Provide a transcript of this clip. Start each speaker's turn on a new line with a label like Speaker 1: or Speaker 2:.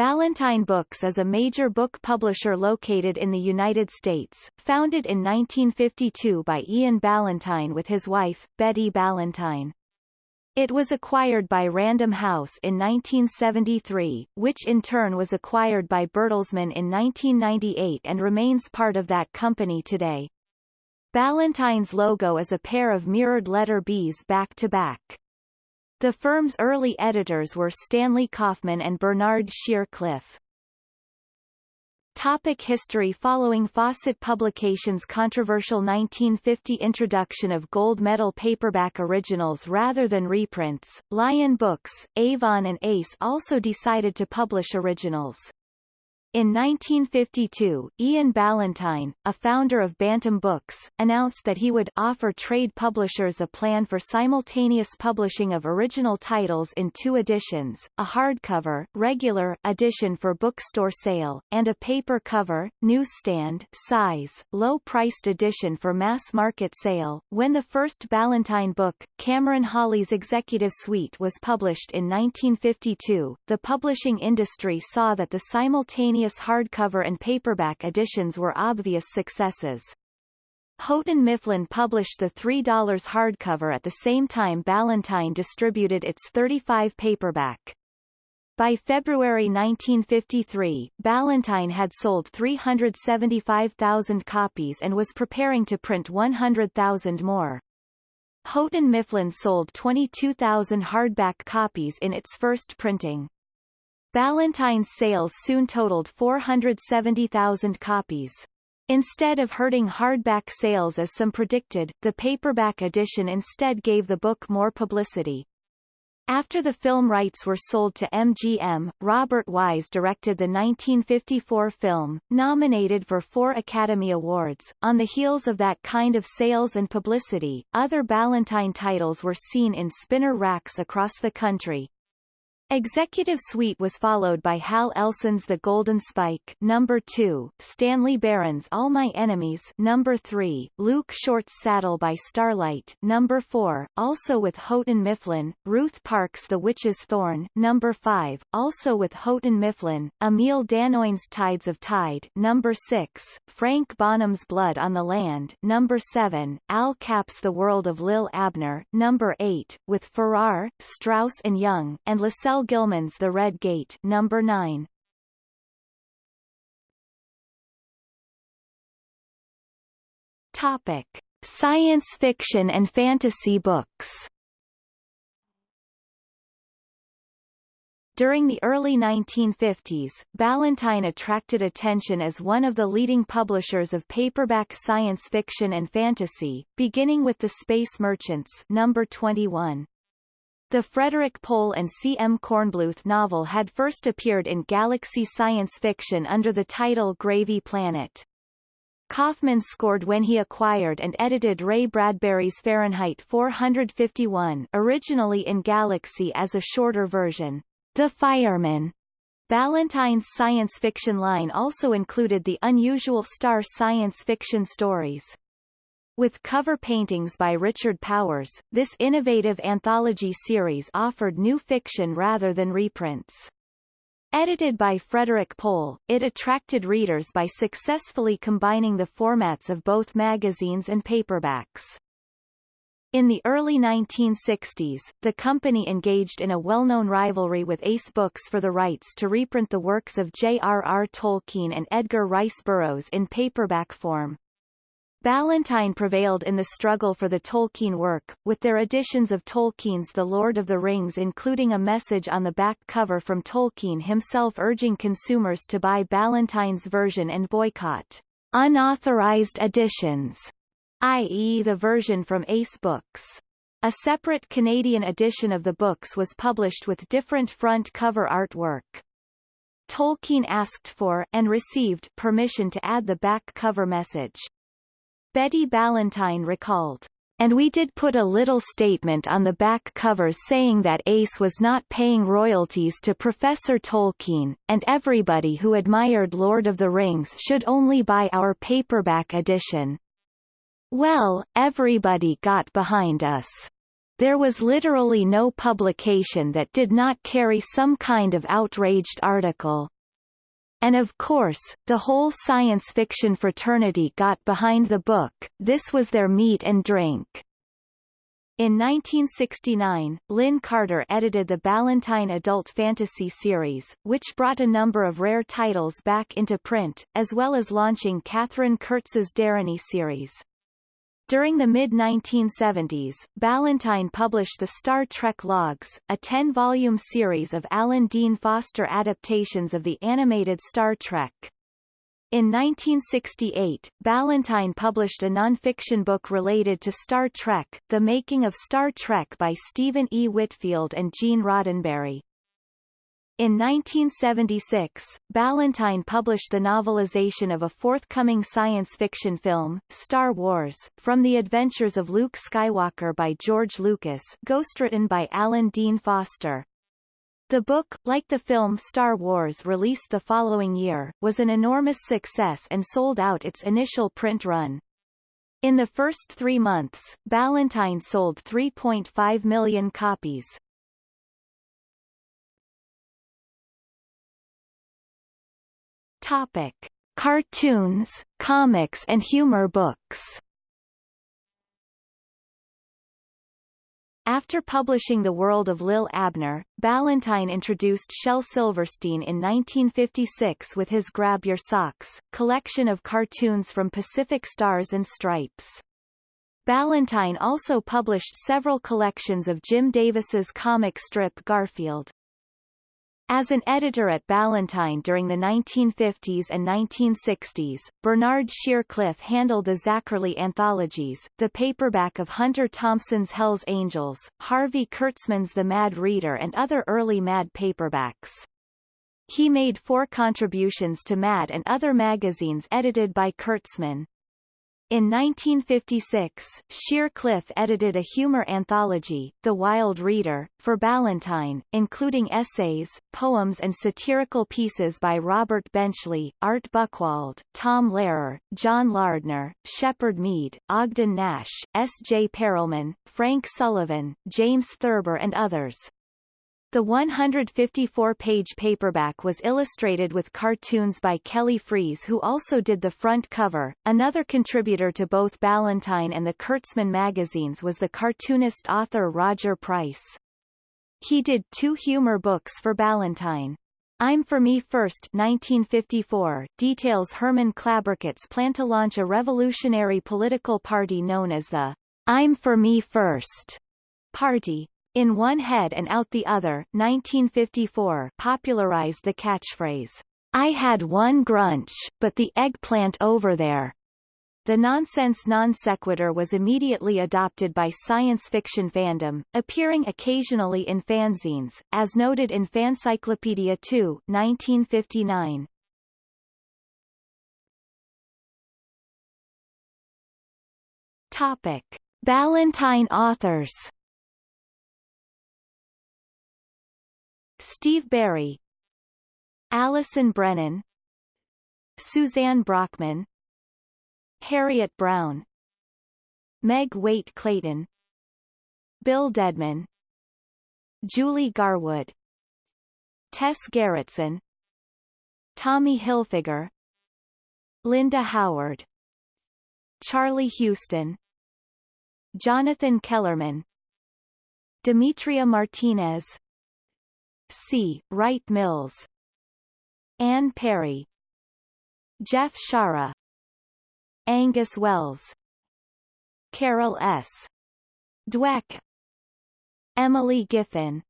Speaker 1: Ballantine Books is a major book publisher located in the United States, founded in 1952 by Ian Ballantine with his wife, Betty Ballantine. It was acquired by Random House in 1973, which in turn was acquired by Bertelsmann in 1998 and remains part of that company today. Ballantine's logo is a pair of mirrored letter Bs back-to-back. The firm's early editors were Stanley Kaufman and Bernard Shir-Cliff. Topic history Following Fawcett Publications' controversial 1950 introduction of gold medal paperback originals rather than reprints, Lion Books, Avon and Ace also decided to publish originals. In 1952, Ian Ballantine, a founder of Bantam Books, announced that he would offer trade publishers a plan for simultaneous publishing of original titles in two editions, a hardcover, regular edition for bookstore sale, and a paper cover, newsstand, size, low-priced edition for mass-market sale. When the first Ballantine book, Cameron Hawley's Executive Suite was published in 1952, the publishing industry saw that the simultaneous simultaneous hardcover and paperback editions were obvious successes. Houghton Mifflin published the $3 hardcover at the same time Ballantine distributed its 35 paperback. By February 1953, Ballantine had sold 375,000 copies and was preparing to print 100,000 more. Houghton Mifflin sold 22,000 hardback copies in its first printing. Ballantine's sales soon totaled 470,000 copies. Instead of hurting hardback sales as some predicted, the paperback edition instead gave the book more publicity. After the film rights were sold to MGM, Robert Wise directed the 1954 film, nominated for four Academy Awards. On the heels of that kind of sales and publicity, other Ballantine titles were seen in spinner racks across the country, Executive Suite was followed by Hal Elson's The Golden Spike number 2, Stanley Barron's All My Enemies number 3, Luke Short's Saddle by Starlight number 4, also with Houghton Mifflin, Ruth Park's The Witch's Thorn number 5, also with Houghton Mifflin, Emile Danoën's Tides of Tide number 6, Frank Bonham's Blood on the Land number 7, Al Capp's The World of Li'l Abner number 8, with Farrar, Straus and Young, and LaSelle Gilman's The Red Gate number 9. Topic: Science fiction and fantasy books. During the early 1950s, Ballantine attracted attention as one of the leading publishers of paperback science fiction and fantasy, beginning with The Space Merchants number 21. The Frederik Pohl and C. M. Kornbluth novel had first appeared in Galaxy Science Fiction under the title Gravy Planet. Kaufman scored when he acquired and edited Ray Bradbury's Fahrenheit 451 originally in Galaxy as a shorter version. The Fireman. Ballantine's science fiction line also included the unusual star science fiction stories. With cover paintings by Richard Powers, this innovative anthology series offered new fiction rather than reprints. Edited by Frederik Pohl, it attracted readers by successfully combining the formats of both magazines and paperbacks. In the early 1960s, the company engaged in a well-known rivalry with Ace Books for the rights to reprint the works of J.R.R. Tolkien and Edgar Rice Burroughs in paperback form. Ballantine prevailed in the struggle for the Tolkien work, with their editions of Tolkien's The Lord of the Rings including a message on the back cover from Tolkien himself urging consumers to buy Ballantine's version and boycott unauthorized editions, i.e. the version from Ace Books. A separate Canadian edition of the books was published with different front cover artwork. Tolkien asked for and received permission to add the back cover message. Betty Ballantine recalled, and we did put a little statement on the back cover saying that Ace was not paying royalties to Professor Tolkien, and everybody who admired Lord of the Rings should only buy our paperback edition. Well, everybody got behind us. there was literally no publication that did not carry some kind of outraged article. And of course, the whole science fiction fraternity got behind the book, this was their meat and drink. In 1969, Lin Carter edited the Ballantine adult fantasy series, which brought a number of rare titles back into print, as well as launching Katherine Kurtz's Deryni series. During the mid-1970s, Ballantine published the Star Trek Logs, a 10-volume series of Alan Dean Foster adaptations of the animated Star Trek. In 1968, Ballantine published a nonfiction book related to Star Trek, The Making of Star Trek by Stephen E. Whitfield and Gene Roddenberry. In 1976, Ballantine published the novelization of a forthcoming science fiction film, Star Wars, From the Adventures of Luke Skywalker by George Lucas ghostwritten by Alan Dean Foster. The book, like the film Star Wars released the following year, was an enormous success and sold out its initial print run. In the first three months, Ballantine sold 3.5 million copies. Topic. Cartoons, comics and humor books After publishing The World of Li'l Abner, Ballantine introduced Shel Silverstein in 1956 with his Grab Your Socks, collection of cartoons from Pacific Stars and Stripes. Ballantine also published several collections of Jim Davis's comic strip Garfield. As an editor at Ballantine during the 1950s and 1960s, Bernard Shir-Cliff handled the Zacherle anthologies, the paperback of Hunter Thompson's Hell's Angels, Harvey Kurtzman's The Mad Reader and other early Mad paperbacks. He made four contributions to Mad and other magazines edited by Kurtzman. In 1956, Shir-Cliff edited a humor anthology, The Wild Reader, for Ballantine, including essays, poems and satirical pieces by Robert Benchley, Art Buchwald, Tom Lehrer, John Lardner, Shepherd Mead, Ogden Nash, S. J. Perelman, Frank Sullivan, James Thurber and others. The 154-page paperback was illustrated with cartoons by Kelly Freas who also did the front cover. Another contributor to both Ballantine and the Kurtzman magazines was the cartoonist author Roger Price. He did two humor books for Ballantine. I'm for Me First 1954 details Herman Klabriket's plan to launch a revolutionary political party known as the I'm for Me First party. In One Head and Out the Other 1954 popularized the catchphrase, I had one grunch, but the eggplant over there. The nonsense non sequitur was immediately adopted by science fiction fandom, appearing occasionally in fanzines, as noted in Fancyclopedia 2 1959. Topic. Ballantine authors Steve Berry Allison Brennan Suzanne Brockmann Harriet Brown Meg Waite Clayton Bill Dedman Julie Garwood Tess Gerritsen Tommy Hilfiger Linda Howard Charlie Houston Jonathan Kellerman Demetria Martinez C. Wright Mills. Anne Perry. Jeff Shaara. Angus Wells. Carol S. Dweck. Emily Giffin